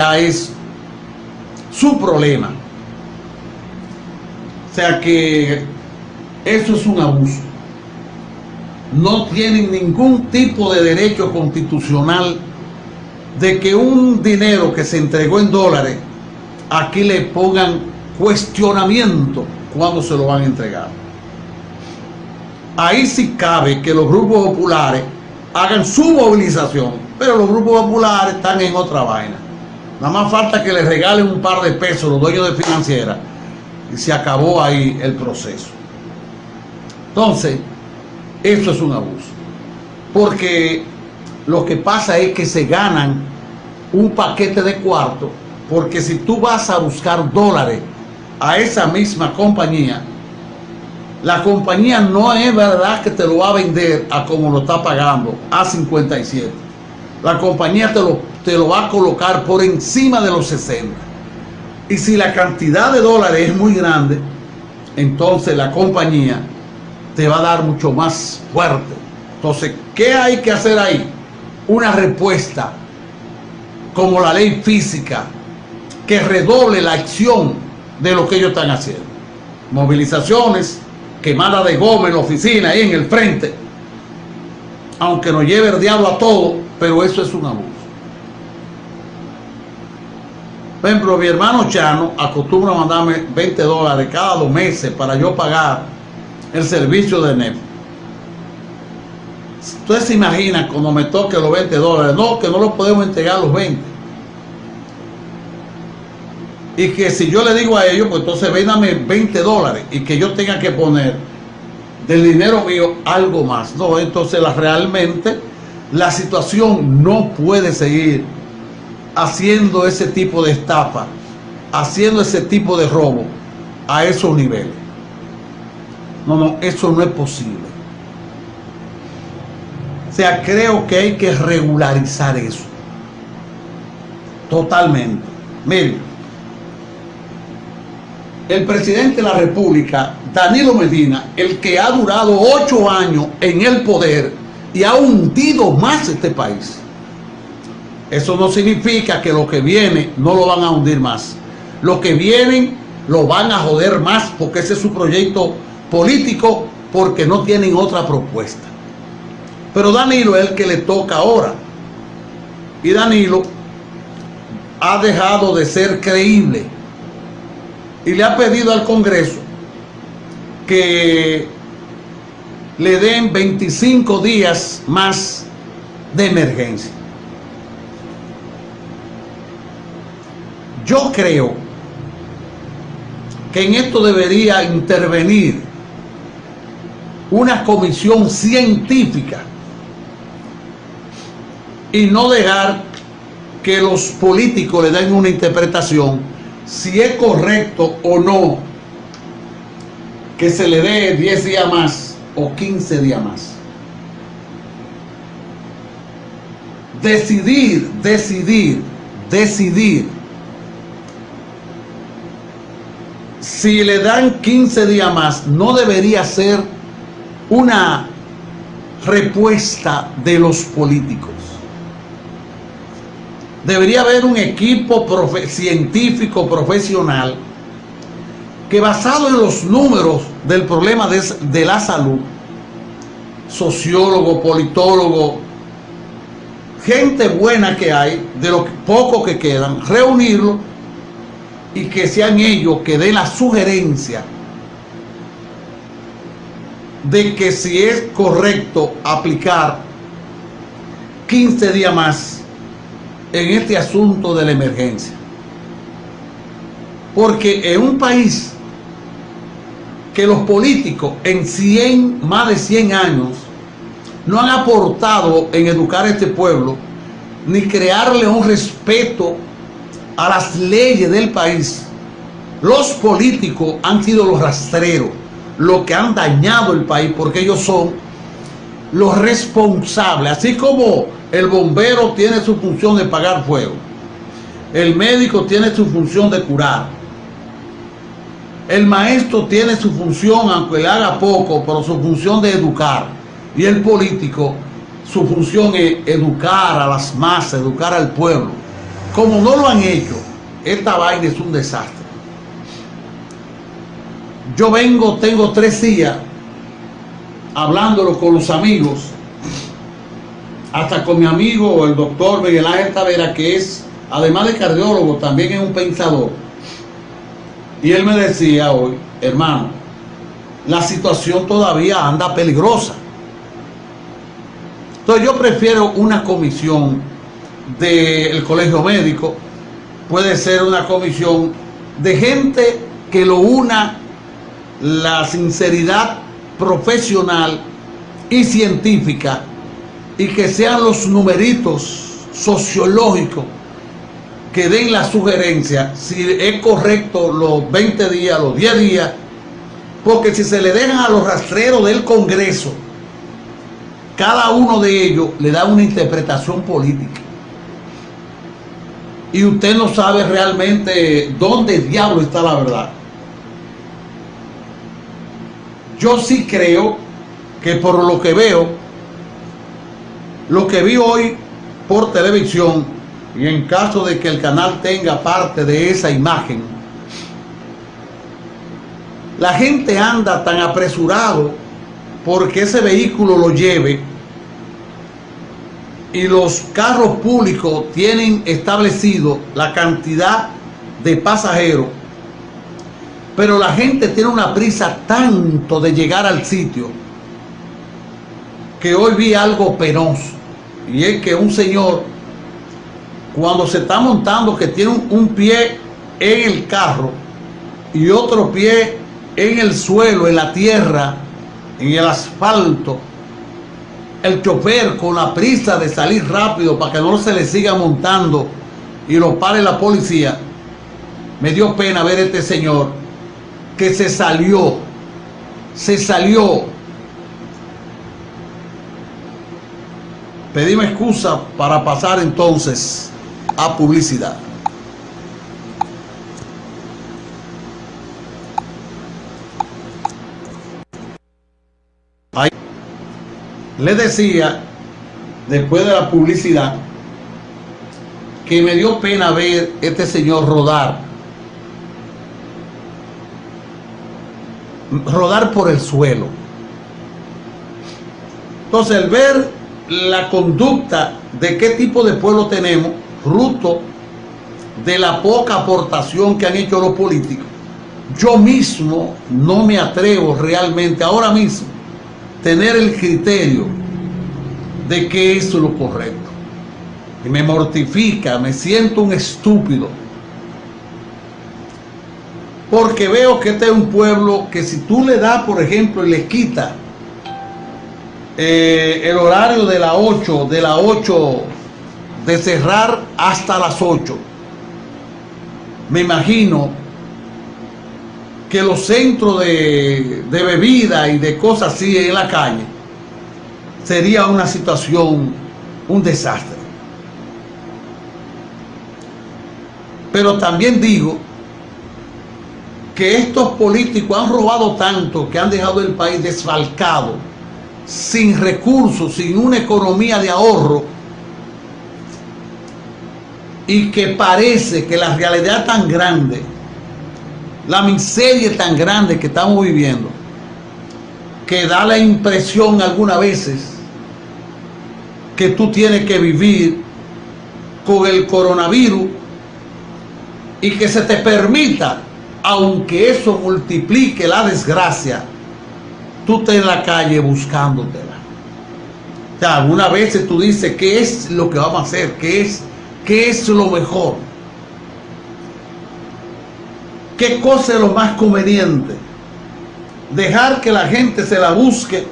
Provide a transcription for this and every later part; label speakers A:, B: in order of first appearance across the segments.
A: es su problema. O sea que eso es un abuso. No tienen ningún tipo de derecho constitucional de que un dinero que se entregó en dólares, aquí le pongan cuestionamiento cuando se lo van a entregar. Ahí sí cabe que los grupos populares hagan su movilización, pero los grupos populares están en otra vaina. Nada más falta que les regalen un par de pesos los dueños de financiera y se acabó ahí el proceso. Entonces, eso es un abuso. Porque lo que pasa es que se ganan un paquete de cuarto, porque si tú vas a buscar dólares a esa misma compañía, la compañía no es verdad que te lo va a vender a como lo está pagando, a 57. La compañía te lo, te lo va a colocar por encima de los 60. Y si la cantidad de dólares es muy grande, entonces la compañía te va a dar mucho más fuerte. Entonces, ¿qué hay que hacer ahí? Una respuesta como la ley física que redoble la acción de lo que ellos están haciendo. Movilizaciones, quemada de goma en la oficina, ahí en el frente, aunque nos lleve el diablo a todo, pero eso es un abuso. Por ejemplo, mi hermano Chano acostumbra mandarme 20 dólares cada dos meses para yo pagar el servicio de NEP. Ustedes se imaginan cuando me toque los 20 dólares, no, que no lo podemos entregar los 20. Y que si yo le digo a ellos, pues entonces véndame 20 dólares y que yo tenga que poner del dinero mío algo más. No, entonces realmente la situación no puede seguir haciendo ese tipo de estafa, haciendo ese tipo de robo a esos niveles. No, no, eso no es posible. O sea, creo que hay que regularizar eso. Totalmente. Miren, el presidente de la República, Danilo Medina, el que ha durado ocho años en el poder y ha hundido más este país. Eso no significa que lo que viene no lo van a hundir más. Lo que vienen lo van a joder más porque ese es su proyecto político porque no tienen otra propuesta. Pero Danilo es el que le toca ahora. Y Danilo ha dejado de ser creíble y le ha pedido al Congreso que le den 25 días más de emergencia. Yo creo que en esto debería intervenir una comisión científica y no dejar que los políticos le den una interpretación si es correcto o no que se le dé 10 días más o 15 días más. Decidir, decidir, decidir si le dan 15 días más no debería ser una respuesta de los políticos. Debería haber un equipo científico profesional que basado en los números del problema de, de la salud, sociólogo, politólogo, gente buena que hay, de lo poco que quedan, reunirlo y que sean ellos que den la sugerencia de que si es correcto aplicar 15 días más en este asunto de la emergencia. Porque en un país que los políticos en 100, más de 100 años no han aportado en educar a este pueblo, ni crearle un respeto a las leyes del país, los políticos han sido los rastreros lo que han dañado el país porque ellos son los responsables. Así como el bombero tiene su función de pagar fuego, el médico tiene su función de curar, el maestro tiene su función, aunque le haga poco, pero su función de educar. Y el político, su función es educar a las masas, educar al pueblo. Como no lo han hecho, esta vaina es un desastre. Yo vengo, tengo tres días hablándolo con los amigos, hasta con mi amigo el doctor Miguel Ángel Tavera, que es, además de cardiólogo, también es un pensador. Y él me decía hoy, hermano, la situación todavía anda peligrosa. Entonces yo prefiero una comisión del colegio médico, puede ser una comisión de gente que lo una la sinceridad profesional y científica y que sean los numeritos sociológicos que den la sugerencia si es correcto los 20 días, los 10 días, porque si se le dejan a los rastreros del Congreso, cada uno de ellos le da una interpretación política. Y usted no sabe realmente dónde diablo está la verdad. Yo sí creo que por lo que veo, lo que vi hoy por televisión, y en caso de que el canal tenga parte de esa imagen, la gente anda tan apresurado porque ese vehículo lo lleve y los carros públicos tienen establecido la cantidad de pasajeros pero la gente tiene una prisa tanto de llegar al sitio que hoy vi algo penoso. Y es que un señor, cuando se está montando, que tiene un, pie en el carro y otro pie en el suelo, en la tierra, en el asfalto, el chofer con la prisa de salir rápido para que no se le siga montando y lo pare la policía, me dio pena ver a este señor que se salió, se salió. Pedimos excusa para pasar entonces a publicidad. Ahí le decía, después de la publicidad, que me dio pena ver este señor rodar rodar por el suelo. Entonces, el ver la conducta de qué tipo de pueblo tenemos, fruto de la poca aportación que han hecho los políticos, yo mismo no me atrevo realmente ahora mismo tener el criterio de que eso es lo correcto. Y me mortifica, me siento un estúpido porque veo que este es un pueblo que si tú le das, por ejemplo, y le quitas eh, el horario de las 8, de las 8, de cerrar hasta las 8, me imagino que los centros de, de bebida y de cosas así en la calle sería una situación, un desastre. Pero también digo que estos políticos han robado tanto que han dejado el país desfalcado, sin recursos, sin una economía de ahorro, y que parece que la realidad tan grande, la miseria tan grande que estamos viviendo, que da la impresión algunas veces que tú tienes que vivir con el coronavirus y que se te permita aunque eso multiplique la desgracia, tú estás en la calle buscándotela. O sea, algunas veces tú dices, ¿qué es lo que vamos a hacer? ¿Qué es, qué es lo mejor? ¿Qué cosa es lo más conveniente? Dejar que la gente se la busque.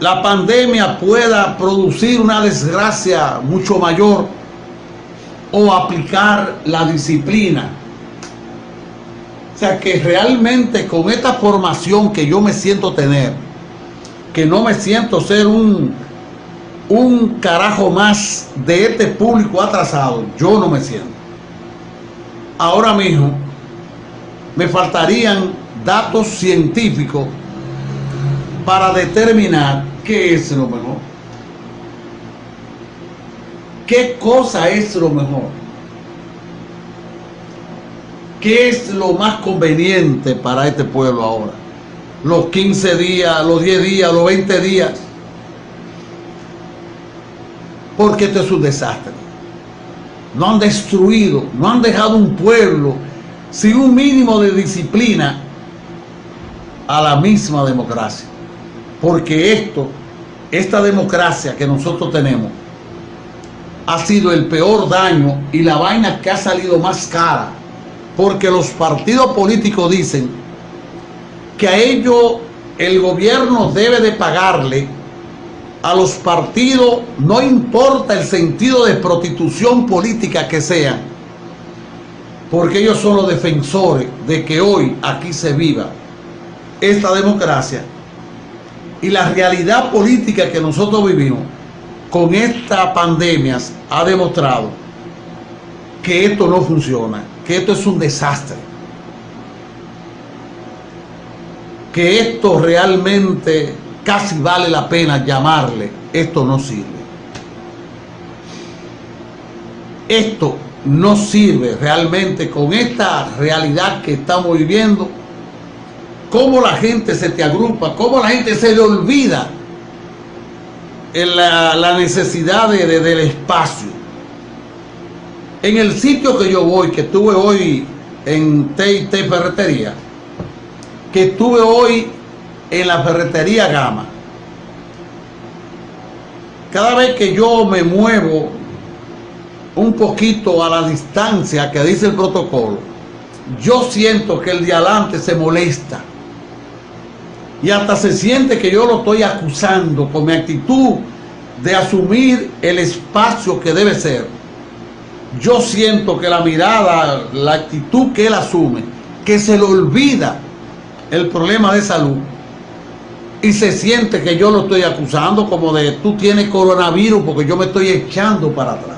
A: La pandemia pueda producir una desgracia mucho mayor o aplicar la disciplina o sea que realmente con esta formación que yo me siento tener, que no me siento ser un, un carajo más de este público atrasado, yo no me siento. Ahora mismo me faltarían datos científicos para determinar qué es lo mejor. ¿Qué cosa es lo mejor? ¿Qué es lo más conveniente para este pueblo ahora? Los 15 días, los 10 días, los 20 días. Porque esto es un desastre. No han destruido, no han dejado un pueblo sin un mínimo de disciplina a la misma democracia. Porque esto, esta democracia que nosotros tenemos, ha sido el peor daño y la vaina que ha salido más cara. Porque los partidos políticos dicen que a ellos el gobierno debe de pagarle a los partidos, no importa el sentido de prostitución política que sean, porque ellos son los defensores de que hoy aquí se viva esta democracia y la realidad política que nosotros vivimos con esta pandemia ha demostrado que esto no funciona, que esto es un desastre, que esto realmente casi vale la pena llamarle, esto no sirve. Esto no sirve realmente con esta realidad que estamos viviendo cómo la gente se te agrupa, cómo la gente se le olvida la, necesidad de, del espacio. En el sitio que yo voy, que estuve hoy en T&T Ferretería, que estuve hoy en la Ferretería Gama, cada vez que yo me muevo un poquito a la distancia que dice el protocolo, yo siento que el de adelante se molesta y hasta se siente que yo lo estoy acusando con mi actitud de asumir el espacio que debe ser. Yo siento que la mirada, la actitud que él asume, que se le olvida el problema de salud y se siente que yo lo estoy acusando como de tú tienes coronavirus porque yo me estoy echando para atrás.